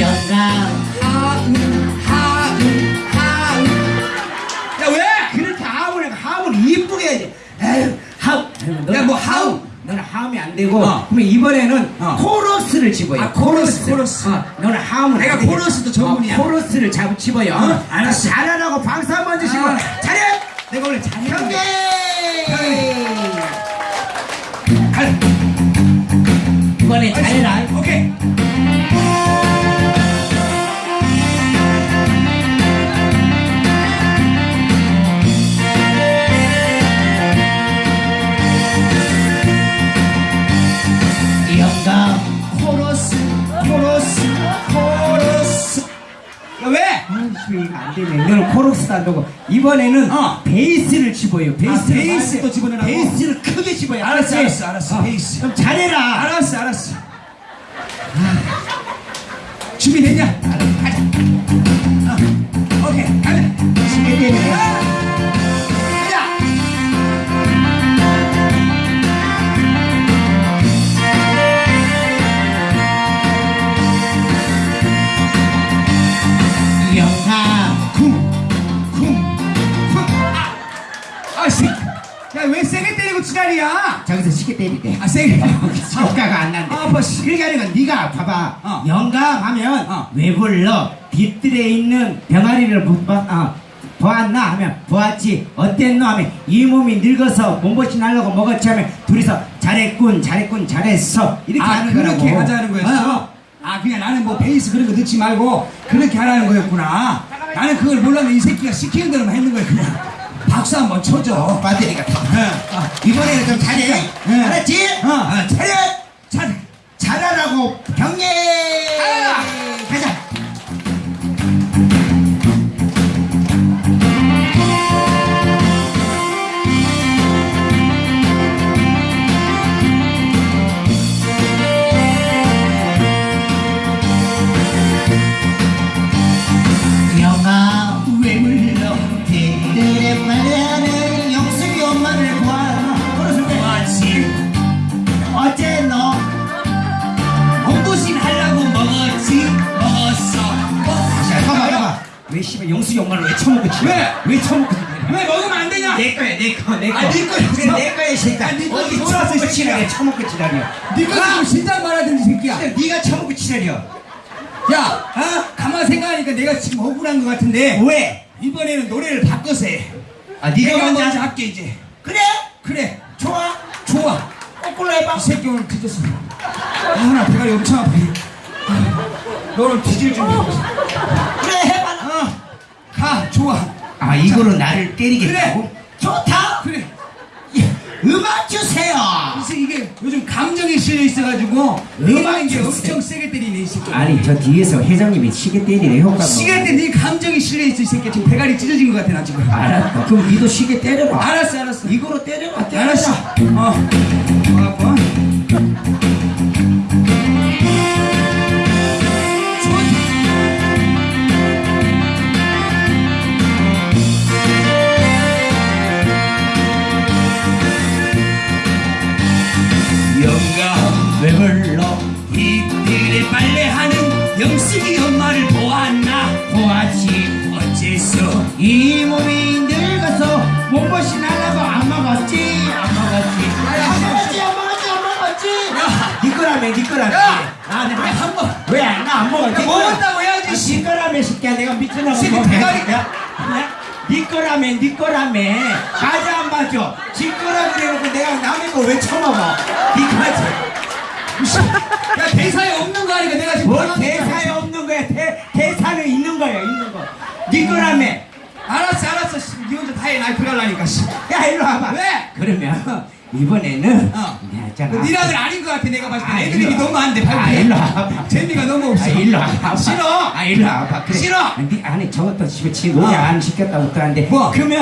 연상 하은 야 왜? 그렇게 하은을 하은 이쁘게 해야지 에휴 하은 야뭐 하은 너는 하음이 안 되고 어. 그럼 이번에는 어. 코러스를 집어요. 아, 아 코러스. 코러스. 어. 너는 하음을 내가 코러스도 어, 전문이야. 코러스를 잡 집어요. 어? 알았어. 잘하라고 박수 한번 주시고 아. 잘해. 내가 원래 잘해. 경계. 이번에 잘해라. 오케이. 이거 안 되네. 너는 코러스도 안 되고 이번에는 어. 베이스를 집어요. 베이스를 아, 베이스도 많이- 집어내라고? 베이스를 크게 집어요. 알았어? 알았어, 알았어. 어. 베이스. 좀 잘해라. 알았어, 알았어. 아. 준비됐냐? 알았어, 가자. 어, 오케이, 가자. 때문 지랄이야? 저기서 시계 때리대. 아, 세게. 효과가 안 난대. 아, 아파, 씨. 그렇게 하는 건 네가 봐봐. 어. 영감 하면 어. 왜 불러? 뒷뜰에 있는 병아리를 못 봐, 어, 보았나 하면 보았지 어땠노 하면 이 몸이 늙어서 몸보신 하려고 먹었지 하면 둘이서 잘했군 잘했군 잘했어 이렇게 아, 하는 그렇게 거라고 하자는 거였어? 어, 어. 아, 그냥 나는 뭐 베이스 그런 거 넣지 말고 그렇게 하라는 거였구나. 나는 그걸 몰랐는데 이 새끼가 시키는 대로만 했는 거야, 그냥. 박수 한번 쳐줘. 배터리가 다 예. 어, 이번에는 좀 잘해 어째 너 몸보신 하려고 먹었지? 먹었어. 자, 봐봐, 봐봐. 왜 씨발 영숙이 엄마를 왜 처먹고 치? 왜? 왜 처먹고 치? 왜 먹으면 안 되냐? 내 거야, 내 거, 내 거. 아, 네 거야, 그래, 내 거야, 이 새끼야. 아, 네 거야, 어디 처먹고. 치라래, 처먹고 치라려. 네가 좀 진작 말하든지, 새끼야. 네가 처먹고 치라려. 야, 어? 가만 생각하니까 내가 지금 억울한 것 같은데 왜? 이번에는 노래를 바꿔서 해. 아, 네가 먼저 할게 이제. 그래? 그래, 좋아. 좋아. 거꾸로 해봐. 이 새끼 오늘 뒤졌어. 아, 나 배가 엄청 아파. 아, 너는 뒤질 준비. 어, 그래, 해봐. 가, 좋아. 아, 이거로 나를 때리겠다고? 그래. 좋다. 그래. 예, 음악 주세요. 그래서 이게 요즘 감정이 실려 있어가지고 음악 이게 엄청 세게 때리네 이 새끼. 아니, 저 뒤에서 회장님이 시계 때리네, 효과. 시계 때네 감정이 실려 있어 이 새끼 지금 대가리 찢어진 것 같아 나 지금. 알았어. 그럼 니도 시계 때려봐. 알았어, 알았어. 이거로 때려봐. 때려봐. 알았어. 어. 영감 왜 불러? 이들의 빨래하는 영숙이 엄 니 거라며. 야! 아, 내가 왜한 번? 왜? 나 안 먹었지. 야, 먹었다고 해야지, 거라며, 새끼야. 내가 미쳐나고. 새끼 뭐 대가리- 야, 야, 니 거라며, 니 거라며. 맞아, 안? 지 거라 그래놓고 내가 남의 거왜 처먹어? 니 거지. 야 대사에 없는 거 아니까 내가 지금 뭐 당황했잖아. 대사에 없는 거야. 대, 대사는 있는 거야, 있는 거. 니 거라며. 알았어 알았어 씨, 니 혼자 다해 나 씨. 야, 일로 와봐. 왜? 그러면 이번에는 어. 내가 있잖아. 너 니랑은 아닌 것 같아 내가 봤을 때 아, 와. 너무 안돼 아, 일로 와봐. 재미가 너무 없어 아, 일로 와봐. 싫어 아, 일로 와봐. 그래. 싫어 니 아니 저것도 집에 지 노래 어. 안 시켰다고 또 하는데. 뭐? 그러면